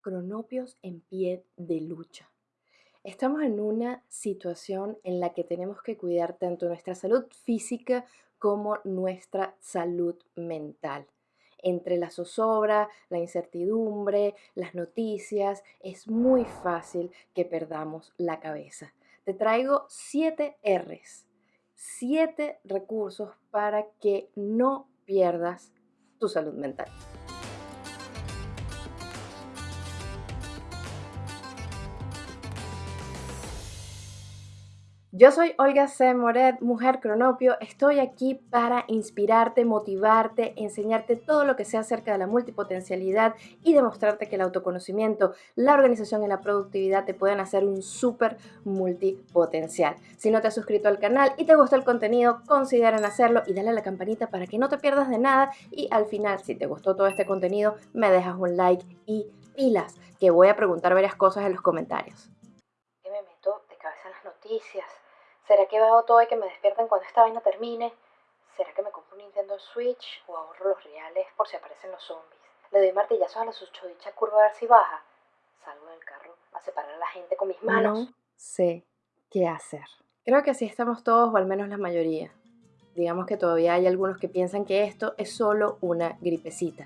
cronopios en pie de lucha. Estamos en una situación en la que tenemos que cuidar tanto nuestra salud física como nuestra salud mental. Entre la zozobra, la incertidumbre, las noticias, es muy fácil que perdamos la cabeza. Te traigo siete R's, siete recursos para que no pierdas tu salud mental. Yo soy Olga C. Moret, mujer cronopio. Estoy aquí para inspirarte, motivarte, enseñarte todo lo que sea acerca de la multipotencialidad y demostrarte que el autoconocimiento, la organización y la productividad te pueden hacer un súper multipotencial. Si no te has suscrito al canal y te gusta el contenido, consideren hacerlo y dale a la campanita para que no te pierdas de nada. Y al final, si te gustó todo este contenido, me dejas un like y pilas, que voy a preguntar varias cosas en los comentarios. ¿Qué me meto de cabeza en las noticias? ¿Será que veo todo y que me despierten cuando esta vaina termine? ¿Será que me compro un Nintendo Switch o ahorro los reales por si aparecen los zombies? Le doy martillazos a la susodicha curva a ver si baja. Salgo del carro a separar a la gente con mis manos. No sé qué hacer. Creo que así estamos todos, o al menos la mayoría. Digamos que todavía hay algunos que piensan que esto es solo una gripecita.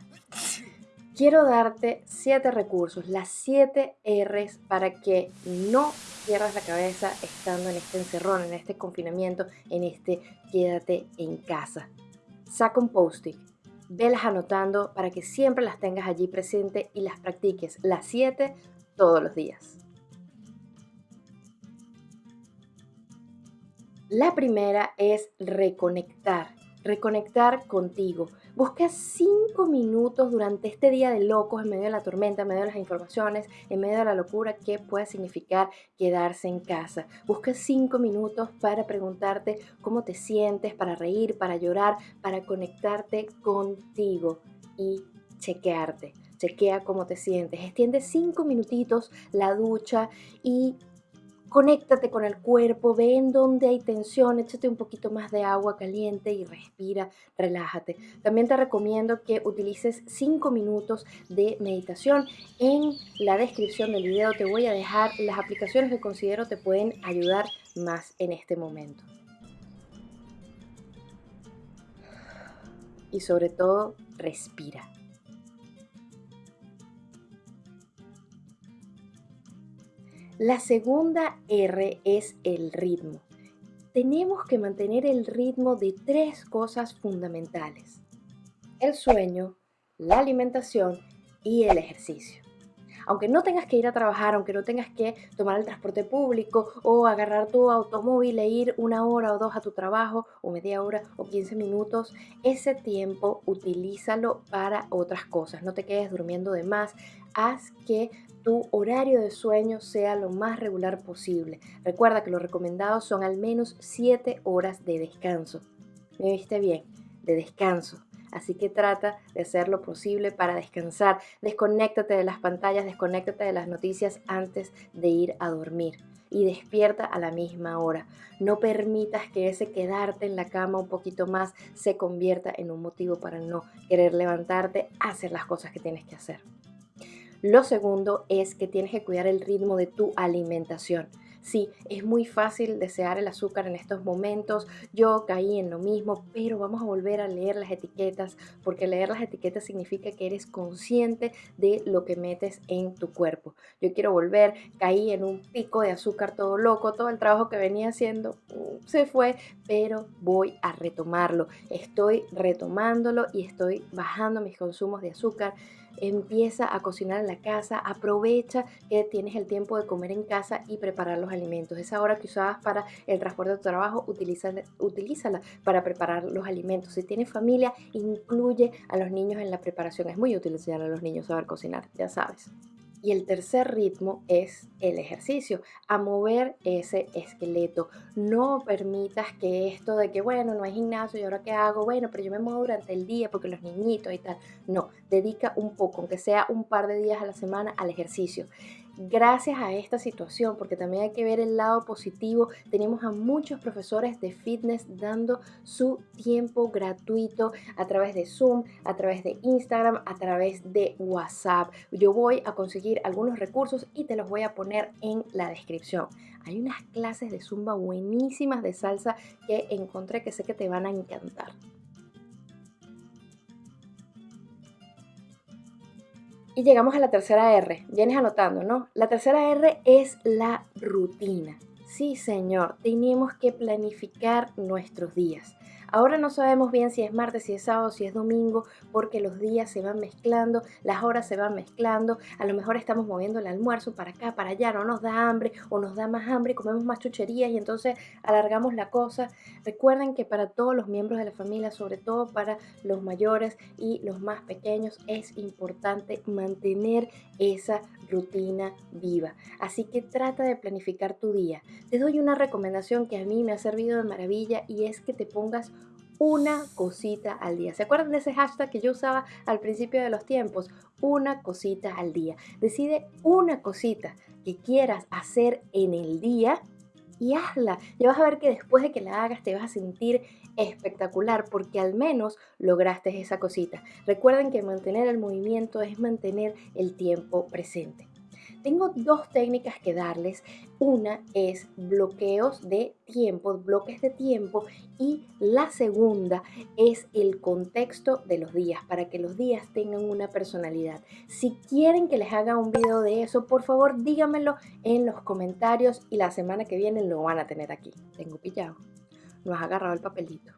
Quiero darte siete recursos, las siete R's para que no pierdas la cabeza estando en este encerrón, en este confinamiento, en este quédate en casa. Saca un post-it, velas anotando para que siempre las tengas allí presente y las practiques las siete todos los días. La primera es reconectar reconectar contigo. Busca cinco minutos durante este día de locos, en medio de la tormenta, en medio de las informaciones, en medio de la locura que puede significar quedarse en casa. Busca cinco minutos para preguntarte cómo te sientes, para reír, para llorar, para conectarte contigo y chequearte. Chequea cómo te sientes. Extiende cinco minutitos la ducha y Conéctate con el cuerpo, ve en dónde hay tensión, échate un poquito más de agua caliente y respira, relájate. También te recomiendo que utilices 5 minutos de meditación. En la descripción del video te voy a dejar las aplicaciones que considero te pueden ayudar más en este momento. Y sobre todo, respira. La segunda R es el ritmo. Tenemos que mantener el ritmo de tres cosas fundamentales. El sueño, la alimentación y el ejercicio. Aunque no tengas que ir a trabajar, aunque no tengas que tomar el transporte público o agarrar tu automóvil e ir una hora o dos a tu trabajo o media hora o 15 minutos, ese tiempo utilízalo para otras cosas. No te quedes durmiendo de más. Haz que tu horario de sueño sea lo más regular posible. Recuerda que los recomendados son al menos 7 horas de descanso. ¿Me viste bien? De descanso. Así que trata de hacer lo posible para descansar. Desconéctate de las pantallas, desconéctate de las noticias antes de ir a dormir. Y despierta a la misma hora. No permitas que ese quedarte en la cama un poquito más se convierta en un motivo para no querer levantarte hacer las cosas que tienes que hacer. Lo segundo es que tienes que cuidar el ritmo de tu alimentación. Sí, es muy fácil desear el azúcar en estos momentos. Yo caí en lo mismo, pero vamos a volver a leer las etiquetas, porque leer las etiquetas significa que eres consciente de lo que metes en tu cuerpo. Yo quiero volver, caí en un pico de azúcar todo loco, todo el trabajo que venía haciendo se fue, pero voy a retomarlo. Estoy retomándolo y estoy bajando mis consumos de azúcar empieza a cocinar en la casa, aprovecha que tienes el tiempo de comer en casa y preparar los alimentos. Esa hora que usabas para el transporte de tu trabajo, utilízala, utilízala para preparar los alimentos. Si tienes familia, incluye a los niños en la preparación. Es muy útil enseñar a los niños a saber cocinar, ya sabes. Y el tercer ritmo es el ejercicio, a mover ese esqueleto. No permitas que esto de que, bueno, no hay gimnasio y ahora qué hago, bueno, pero yo me muevo durante el día porque los niñitos y tal. No, dedica un poco, aunque sea un par de días a la semana, al ejercicio. Gracias a esta situación, porque también hay que ver el lado positivo, tenemos a muchos profesores de fitness dando su tiempo gratuito a través de Zoom, a través de Instagram, a través de WhatsApp. Yo voy a conseguir algunos recursos y te los voy a poner en la descripción. Hay unas clases de zumba buenísimas de salsa que encontré que sé que te van a encantar. Y llegamos a la tercera R. Vienes anotando, ¿no? La tercera R es la rutina. Sí, señor, tenemos que planificar nuestros días. Ahora no sabemos bien si es martes, si es sábado, si es domingo, porque los días se van mezclando, las horas se van mezclando, a lo mejor estamos moviendo el almuerzo para acá, para allá, no nos da hambre o nos da más hambre, comemos más chucherías y entonces alargamos la cosa. Recuerden que para todos los miembros de la familia, sobre todo para los mayores y los más pequeños, es importante mantener esa rutina viva. Así que trata de planificar tu día. Te doy una recomendación que a mí me ha servido de maravilla y es que te pongas una cosita al día. ¿Se acuerdan de ese hashtag que yo usaba al principio de los tiempos? Una cosita al día. Decide una cosita que quieras hacer en el día y hazla. Ya vas a ver que después de que la hagas te vas a sentir espectacular porque al menos lograste esa cosita. Recuerden que mantener el movimiento es mantener el tiempo presente. Tengo dos técnicas que darles. Una es bloqueos de tiempo, bloques de tiempo y la segunda es el contexto de los días para que los días tengan una personalidad. Si quieren que les haga un video de eso, por favor díganmelo en los comentarios y la semana que viene lo van a tener aquí. Tengo pillado. No has agarrado el papelito.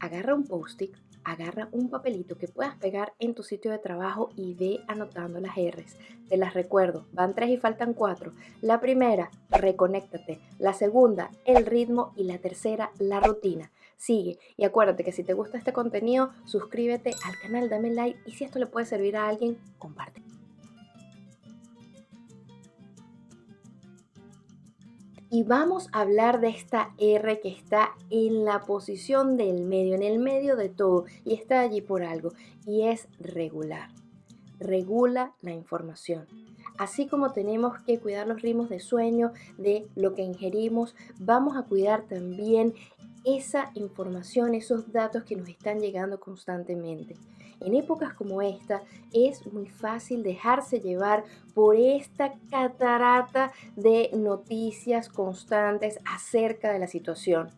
Agarra un post-it agarra un papelito que puedas pegar en tu sitio de trabajo y ve anotando las R's. Te las recuerdo, van tres y faltan cuatro. La primera, reconéctate. La segunda, el ritmo. Y la tercera, la rutina. Sigue y acuérdate que si te gusta este contenido, suscríbete al canal, dame like y si esto le puede servir a alguien, comparte. Y vamos a hablar de esta R que está en la posición del medio, en el medio de todo y está allí por algo y es regular. Regula la información. Así como tenemos que cuidar los ritmos de sueño, de lo que ingerimos, vamos a cuidar también esa información, esos datos que nos están llegando constantemente. En épocas como esta es muy fácil dejarse llevar por esta catarata de noticias constantes acerca de la situación.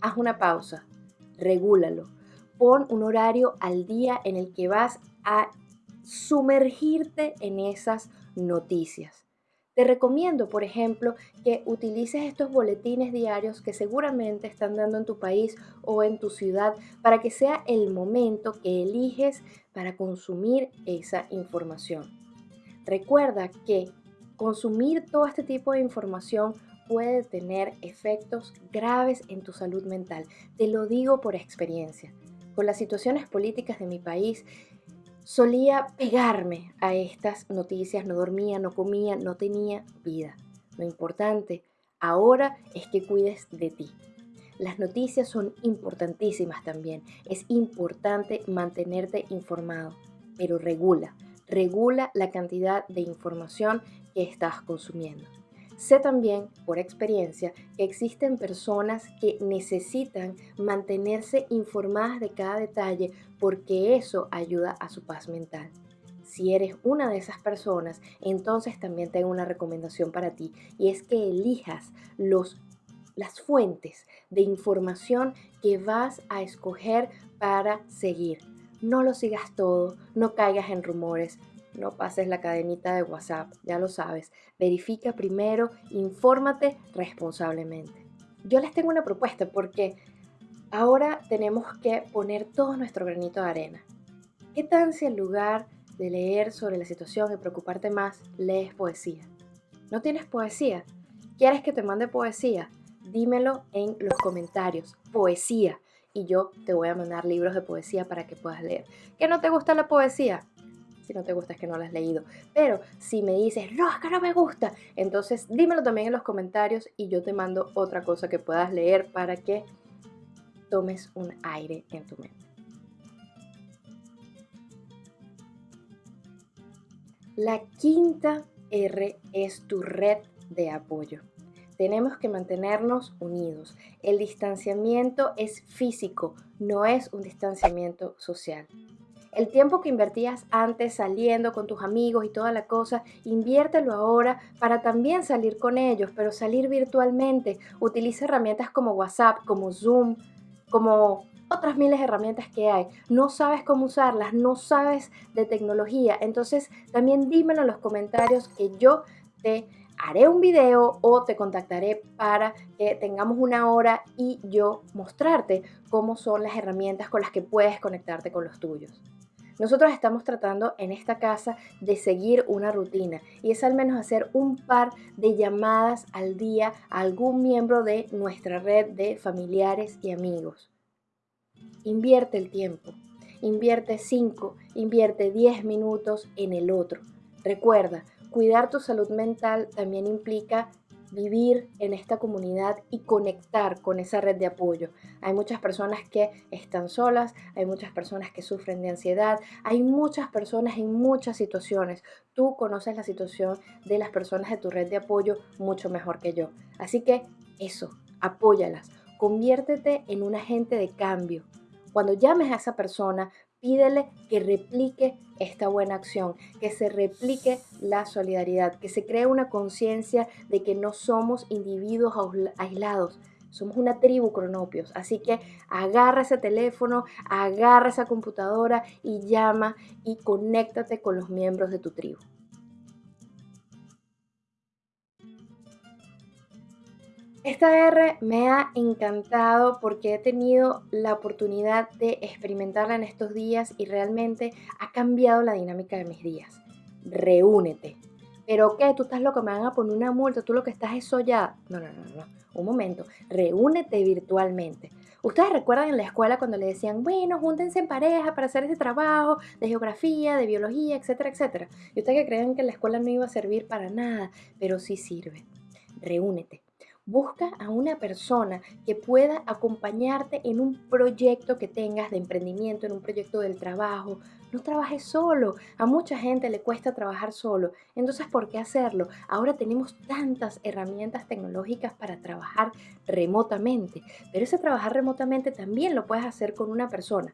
Haz una pausa, regúlalo, pon un horario al día en el que vas a sumergirte en esas noticias. Te recomiendo, por ejemplo, que utilices estos boletines diarios que seguramente están dando en tu país o en tu ciudad para que sea el momento que eliges para consumir esa información. Recuerda que consumir todo este tipo de información puede tener efectos graves en tu salud mental. Te lo digo por experiencia. Con las situaciones políticas de mi país, solía pegarme a estas noticias, no dormía, no comía, no tenía vida. Lo importante ahora es que cuides de ti. Las noticias son importantísimas también. Es importante mantenerte informado, pero regula, regula la cantidad de información que estás consumiendo. Sé también, por experiencia, que existen personas que necesitan mantenerse informadas de cada detalle porque eso ayuda a su paz mental. Si eres una de esas personas, entonces también tengo una recomendación para ti y es que elijas los, las fuentes de información que vas a escoger para seguir. No lo sigas todo, no caigas en rumores, no pases la cadenita de WhatsApp, ya lo sabes. Verifica primero, infórmate responsablemente. Yo les tengo una propuesta porque ahora tenemos que poner todo nuestro granito de arena. ¿Qué tal si en lugar de leer sobre la situación y preocuparte más, lees poesía? ¿No tienes poesía? ¿Quieres que te mande poesía? Dímelo en los comentarios. Poesía. Y yo te voy a mandar libros de poesía para que puedas leer. ¿Que no te gusta la poesía? Si no te gusta es que no lo has leído. Pero si me dices, no, es no me gusta, entonces dímelo también en los comentarios y yo te mando otra cosa que puedas leer para que tomes un aire en tu mente. La quinta R es tu red de apoyo. Tenemos que mantenernos unidos. El distanciamiento es físico, no es un distanciamiento social. El tiempo que invertías antes saliendo con tus amigos y toda la cosa, inviértelo ahora para también salir con ellos, pero salir virtualmente. Utiliza herramientas como WhatsApp, como Zoom, como otras miles de herramientas que hay. No sabes cómo usarlas, no sabes de tecnología. Entonces también dímelo en los comentarios que yo te haré un video o te contactaré para que tengamos una hora y yo mostrarte cómo son las herramientas con las que puedes conectarte con los tuyos. Nosotros estamos tratando en esta casa de seguir una rutina y es al menos hacer un par de llamadas al día a algún miembro de nuestra red de familiares y amigos. Invierte el tiempo, invierte 5, invierte 10 minutos en el otro. Recuerda, cuidar tu salud mental también implica vivir en esta comunidad y conectar con esa red de apoyo. Hay muchas personas que están solas, hay muchas personas que sufren de ansiedad, hay muchas personas en muchas situaciones. Tú conoces la situación de las personas de tu red de apoyo mucho mejor que yo. Así que eso, apóyalas, conviértete en un agente de cambio. Cuando llames a esa persona, pídele que replique esta buena acción, que se replique la solidaridad, que se cree una conciencia de que no somos individuos aislados, somos una tribu cronopios. Así que agarra ese teléfono, agarra esa computadora y llama y conéctate con los miembros de tu tribu. Esta R me ha encantado porque he tenido la oportunidad de experimentarla en estos días y realmente ha cambiado la dinámica de mis días. Reúnete. ¿Pero qué? ¿Tú estás loco? ¿Me van a poner una multa? ¿Tú lo que estás es sollada? No, no, no, no. Un momento. Reúnete virtualmente. Ustedes recuerdan en la escuela cuando le decían, bueno, júntense en pareja para hacer ese trabajo de geografía, de biología, etcétera, etcétera. Y ustedes que creen que la escuela no iba a servir para nada, pero sí sirve. Reúnete Busca a una persona que pueda acompañarte en un proyecto que tengas de emprendimiento, en un proyecto del trabajo. No trabajes solo. A mucha gente le cuesta trabajar solo. Entonces, ¿por qué hacerlo? Ahora tenemos tantas herramientas tecnológicas para trabajar remotamente. Pero ese trabajar remotamente también lo puedes hacer con una persona.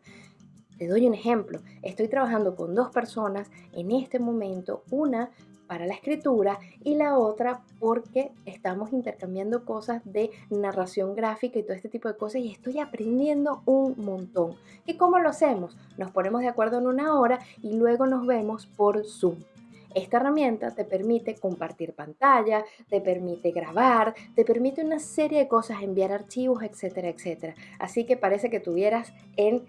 Te doy un ejemplo. Estoy trabajando con dos personas en este momento. Una para la escritura y la otra porque estamos intercambiando cosas de narración gráfica y todo este tipo de cosas y estoy aprendiendo un montón. ¿Y cómo lo hacemos? Nos ponemos de acuerdo en una hora y luego nos vemos por Zoom. Esta herramienta te permite compartir pantalla, te permite grabar, te permite una serie de cosas, enviar archivos, etcétera, etcétera. Así que parece que tuvieras en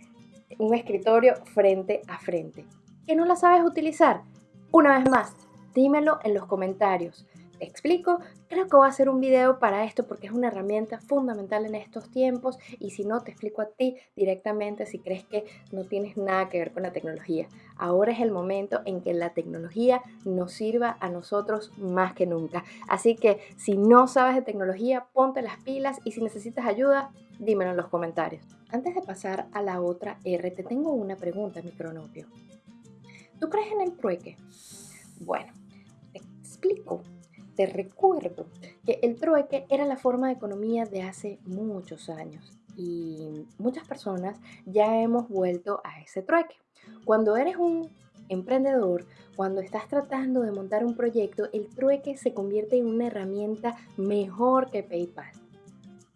un escritorio frente a frente. ¿Que no la sabes utilizar? Una vez más, dímelo en los comentarios. Te explico, creo que voy a hacer un video para esto porque es una herramienta fundamental en estos tiempos y si no te explico a ti directamente si crees que no tienes nada que ver con la tecnología. Ahora es el momento en que la tecnología nos sirva a nosotros más que nunca. Así que si no sabes de tecnología, ponte las pilas y si necesitas ayuda, dímelo en los comentarios. Antes de pasar a la otra R, te tengo una pregunta, micronopio. ¿Tú crees en el trueque? Bueno, explico, te recuerdo que el trueque era la forma de economía de hace muchos años y muchas personas ya hemos vuelto a ese trueque. Cuando eres un emprendedor, cuando estás tratando de montar un proyecto, el trueque se convierte en una herramienta mejor que PayPal.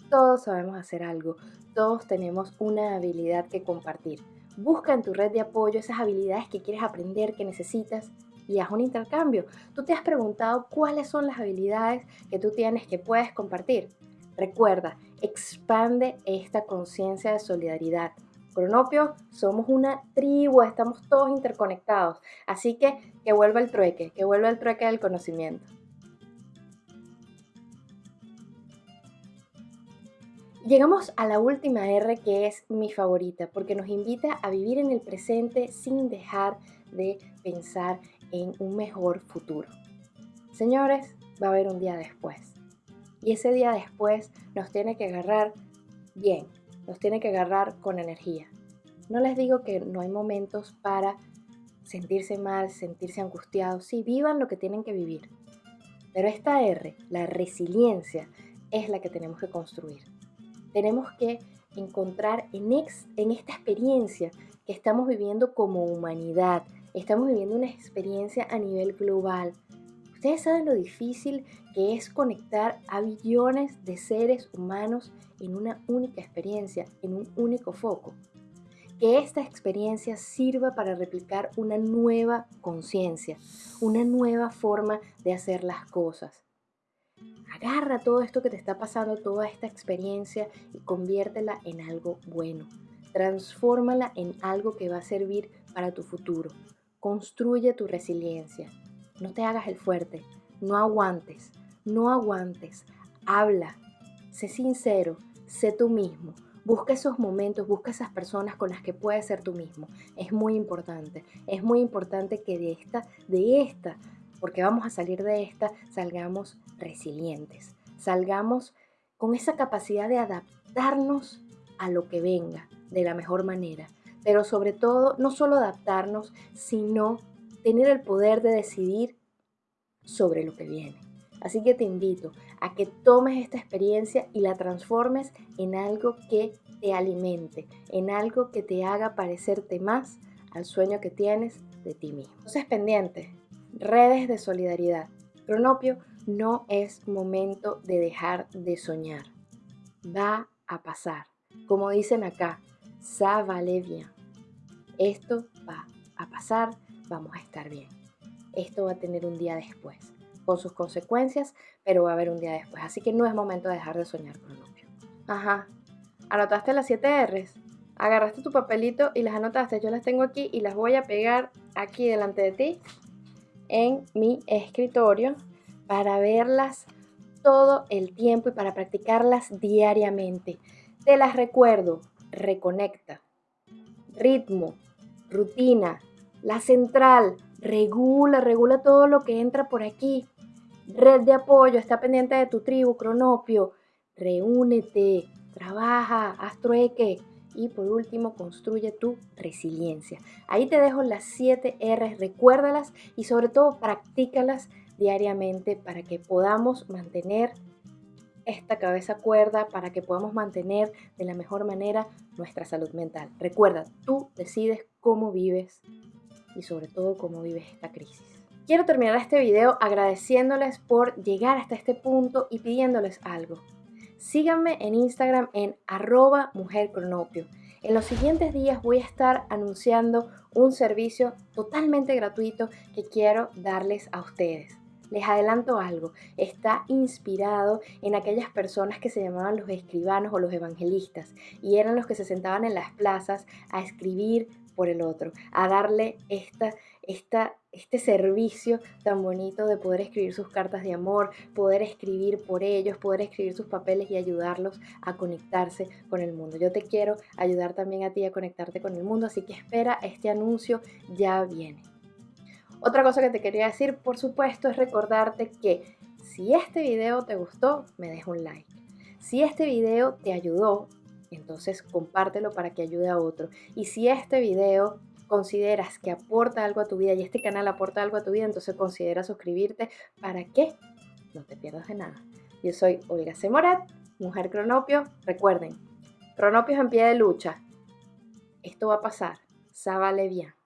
Todos sabemos hacer algo, todos tenemos una habilidad que compartir. Busca en tu red de apoyo esas habilidades que quieres aprender, que necesitas y haz un intercambio. Tú te has preguntado cuáles son las habilidades que tú tienes que puedes compartir. Recuerda, expande esta conciencia de solidaridad. Cronopio, somos una tribu, estamos todos interconectados. Así que que vuelva el trueque, que vuelva el trueque del conocimiento. Llegamos a la última R que es mi favorita porque nos invita a vivir en el presente sin dejar de pensar en un mejor futuro. Señores, va a haber un día después. Y ese día después nos tiene que agarrar bien, nos tiene que agarrar con energía. No les digo que no hay momentos para sentirse mal, sentirse angustiados. Sí, vivan lo que tienen que vivir. Pero esta R, la resiliencia, es la que tenemos que construir. Tenemos que encontrar en, en esta experiencia que estamos viviendo como humanidad, estamos viviendo una experiencia a nivel global. Ustedes saben lo difícil que es conectar a billones de seres humanos en una única experiencia, en un único foco. Que esta experiencia sirva para replicar una nueva conciencia, una nueva forma de hacer las cosas. Agarra todo esto que te está pasando, toda esta experiencia y conviértela en algo bueno. Transfórmala en algo que va a servir para tu futuro. Construye tu resiliencia. No te hagas el fuerte. No aguantes. No aguantes. Habla. Sé sincero. Sé tú mismo. Busca esos momentos, busca esas personas con las que puedes ser tú mismo. Es muy importante. Es muy importante que de esta, de esta, porque vamos a salir de esta, salgamos resilientes. Salgamos con esa capacidad de adaptarnos a lo que venga de la mejor manera. Pero sobre todo, no solo adaptarnos, sino tener el poder de decidir sobre lo que viene. Así que te invito a que tomes esta experiencia y la transformes en algo que te alimente, en algo que te haga parecerte más al sueño que tienes de ti mismo. Entonces, pendiente, redes de solidaridad. Cronopio, no es momento de dejar de soñar. Va a pasar. Como dicen acá, ça va bien. Esto va a pasar, vamos a estar bien. Esto va a tener un día después con sus consecuencias, pero va a haber un día después. Así que no es momento de dejar de soñar, Cronopio. Ajá. ¿Anotaste las 7 R's? Agarraste tu papelito y las anotaste. Yo las tengo aquí y las voy a pegar aquí delante de ti en mi escritorio para verlas todo el tiempo y para practicarlas diariamente. Te las recuerdo. Reconecta. Ritmo. Rutina. La central. Regula, regula todo lo que entra por aquí. Red de apoyo, está pendiente de tu tribu, cronopio. Reúnete, trabaja, haz trueque. Y por último, construye tu resiliencia. Ahí te dejo las 7 R, recuérdalas y sobre todo practícalas diariamente para que podamos mantener esta cabeza cuerda, para que podamos mantener de la mejor manera nuestra salud mental. Recuerda, tú decides cómo vives y sobre todo cómo vives esta crisis. Quiero terminar este video agradeciéndoles por llegar hasta este punto y pidiéndoles algo. Síganme en Instagram en arroba mujercronopio. En los siguientes días voy a estar anunciando un servicio totalmente gratuito que quiero darles a ustedes. Les adelanto algo, está inspirado en aquellas personas que se llamaban los escribanos o los evangelistas y eran los que se sentaban en las plazas a escribir por el otro, a darle esta, esta, este servicio tan bonito de poder escribir sus cartas de amor, poder escribir por ellos, poder escribir sus papeles y ayudarlos a conectarse con el mundo. Yo te quiero ayudar también a ti a conectarte con el mundo, así que espera, este anuncio ya viene. Otra cosa que te quería decir, por supuesto, es recordarte que si este video te gustó, me deja un like. Si este video te ayudó entonces compártelo para que ayude a otro. Y si este video consideras que aporta algo a tu vida y este canal aporta algo a tu vida, entonces considera suscribirte para que no te pierdas de nada. Yo soy Olga Semorat, mujer cronopio. Recuerden, cronopios en pie de lucha. Esto va a pasar. Ça bien.